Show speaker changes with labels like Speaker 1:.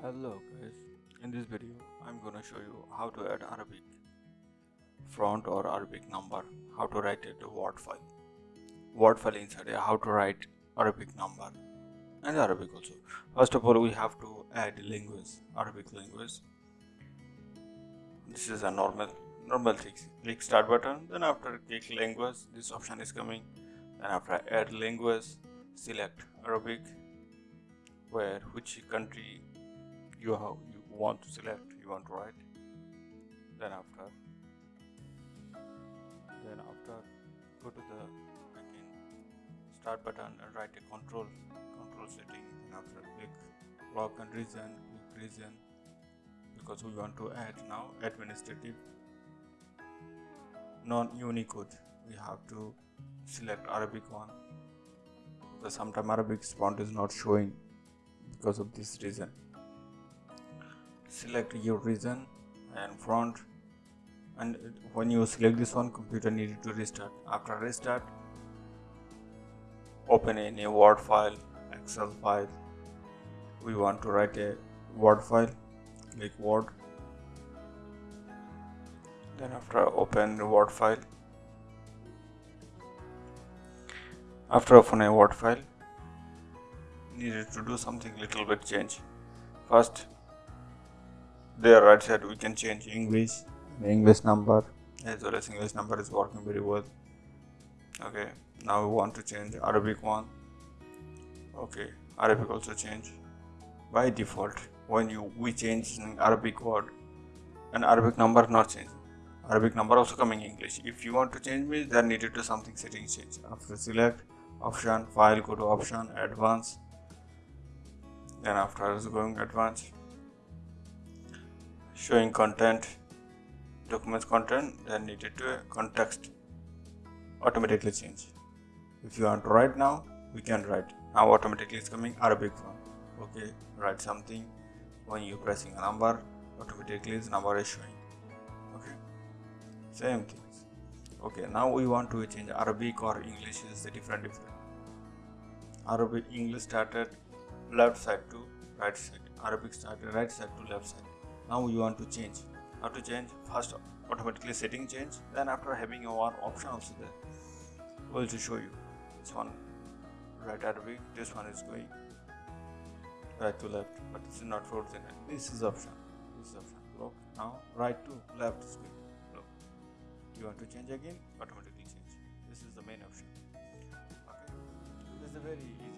Speaker 1: Hello guys, in this video I'm gonna show you how to add Arabic font or Arabic number, how to write it to word file. Word file inside how to write Arabic number and Arabic also. First of all we have to add language, Arabic language. This is a normal normal thing. Click start button, then after click language, this option is coming. Then after add language, select Arabic where which country you have you want to select you want to write then after then after go to the again start button and write a control control setting and after click block and reason click region because we want to add now administrative non-unicode. We have to select arabic one because sometimes arabic font is not showing because of this reason select your region and font and when you select this one computer needed to restart. After restart open a new word file excel file. We want to write a word file click word. Then after open the word file. After open a word file needed to do something little bit change. First there right side we can change english. English number. As well as english number is working very well. Okay now we want to change arabic one. Okay arabic also change. By default when you we change arabic word and arabic number not change arabic number also coming english. If you want to change me then needed to something setting change. After select option file go to option advanced then after going advanced showing content documents content then needed to context automatically change. If you want to write now we can write. Now automatically it's coming arabic font okay write something. When you pressing a number automatically the number is showing. Okay same things. Okay now we want to change arabic or english is the different different. Arabic english started left side to right side. Arabic started right side to left side now you want to change. How to change first automatically setting change then after having one option also there. Will to show you. This one right arabic this one is going right to left but this is not frozen this is option. This is option. Look now right to left going. Look you want to change again? Automatically change. This is the main option. Okay? This is a very easy